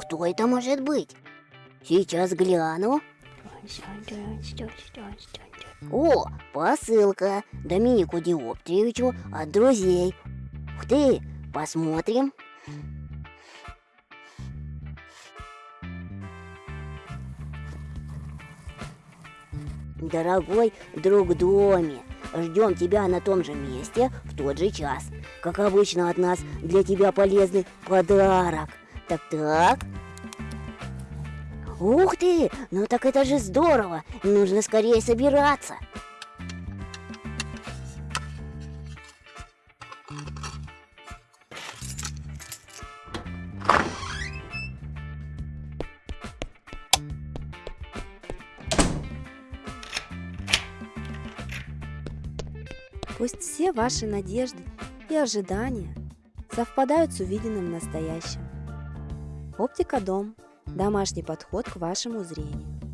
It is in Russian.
Кто это может быть? Сейчас гляну. О, посылка Доминику Диоптриевичу от друзей. Ух ты, посмотрим. Дорогой друг Доми, ждем тебя на том же месте в тот же час. Как обычно от нас для тебя полезный подарок. Так-так. Ух ты, ну так это же здорово. Нужно скорее собираться. Пусть все ваши надежды и ожидания совпадают с увиденным в настоящем. Оптика Дом. Домашний подход к вашему зрению.